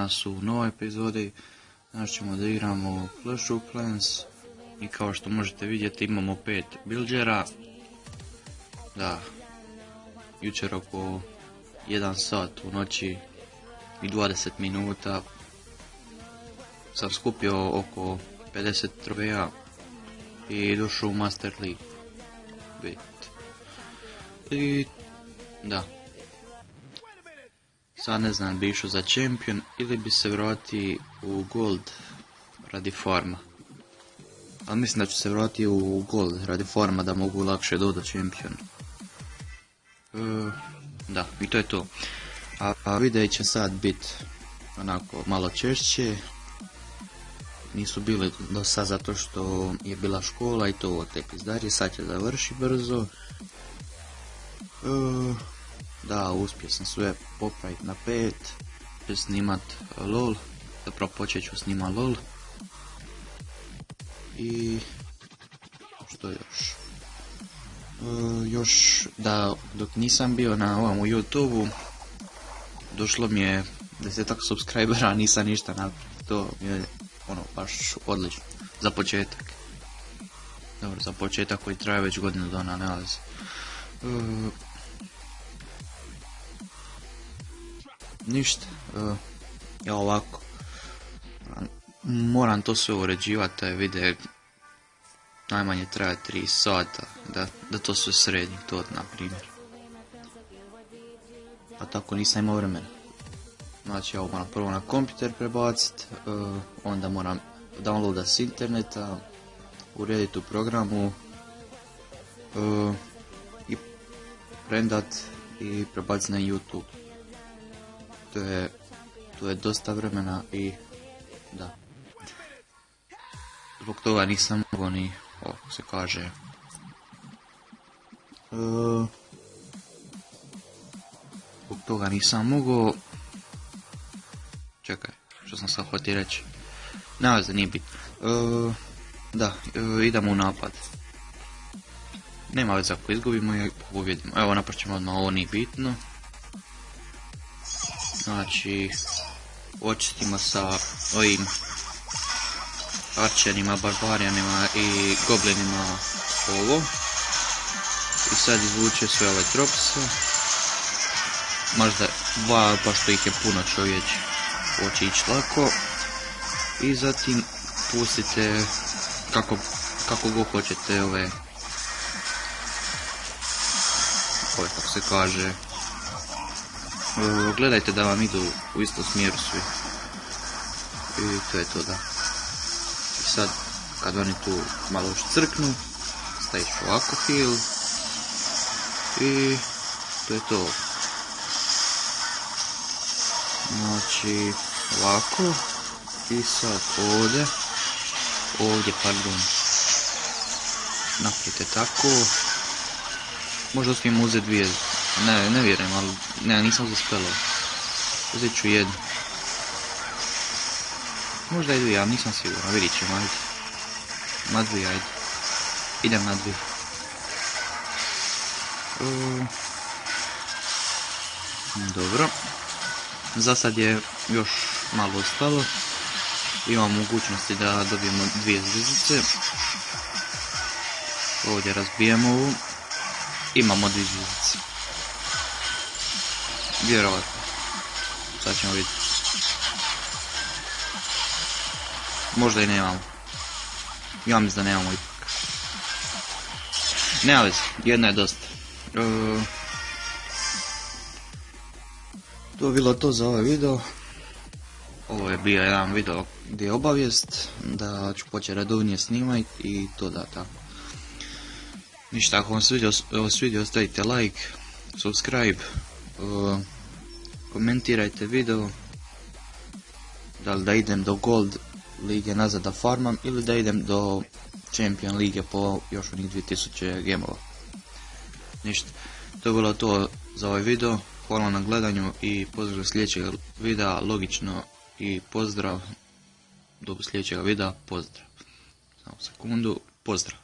danas u novoj epizodi. Danas ćemo da igramo Clash of Clans i kao što možete vidjeti imamo pet bilđera. Da, jučer oko 1 sat u noći i 20 minuta sam skupio oko 50 troveja i došao u Master League. I da, Sad ne znam, bi išao za Champion ili bi se vrati u Gold radi farma. Ali mislim da ću se vratiti u Gold radi farma da mogu lakše dodati Champion. E, da, i to je to. A, a videi će sad bit onako malo češće. Nisu bili do sad zato što je bila škola i to te pizdarje. Sad će završi brzo. E, da, uspio sam sve popraviti na pet, snimat LOL, zapravo počet ću snima LOL. I što još? E, još da dok nisam bio na ovom u youtube došlo mi je desetak subscribera, nisam ništa na to je ono baš odlično za početak. Dobro, za početak koji traje već godinu dana, ne e, ništa. Ja ovako. Moram to sve uređivati, taj video najmanje traje 3 sata, da, da to sve sredim, to na primjer. A tako nisam imao vremena. Znači ja moram prvo na kompjuter prebaciti, uh, onda moram downloadat s interneta, urediti u programu uh, i prendat i prebaciti na YouTube to je, to je dosta vremena i da. Zbog toga nisam mogao ni, o, se kaže, e, zbog toga nisam mogao, čekaj, što sam sad htio reći, nema za nije bit. E, da, e, idemo u napad. Nema veze ako izgubimo i pobjedimo. Evo napraćemo odmah, ovo nije bitno. Znači, očistimo sa ovim arčerima, barbarijanima i goblinima ovo. I sad izvuče sve ove tropse. Možda dva, pa što ih je puno čovječ, hoće ići lako. I zatim pustite kako, kako god hoćete ove, ove kako se kaže, gledajte da vam idu u istom smjeru svi. I to je to da. I sad, kad oni tu malo još crknu, staviš ovako heal. I to je to. Znači, ovako. I sad ovdje. Ovdje, pardon. Napravite tako. Možda uspijem uzeti dvije ne, ne vjerujem, ali ne, nisam zaspelao. Uzet ću jednu. Možda i dvije, ali nisam siguran, vidit ćemo, ajde. Na dvije, ajde. Idem na dvije. dobro. Za sad je još malo ostalo. Imamo mogućnosti da dobijemo dvije zvizdice. Ovdje razbijemo ovu. Imamo dvije zvizdice. Vjerovatno. Sad ćemo vidjeti. Možda i nemamo. Ja mislim da nemamo ipak. Nema veze, jedna je dosta. E, to je bilo to za ovaj video. Ovo je bio jedan video gdje je obavijest da ću početi redovnije snimati i to da tako. Ništa, ako vam se svidio, ostavite like, subscribe, komentirajte video da li da idem do Gold lige nazad da farmam ili da idem do Champion lige po još onih 2000 gemova. Ništa, to je bilo to za ovaj video, hvala na gledanju i pozdrav sljedećeg videa, logično i pozdrav. Do sljedećeg videa, pozdrav. Samo sekundu, pozdrav.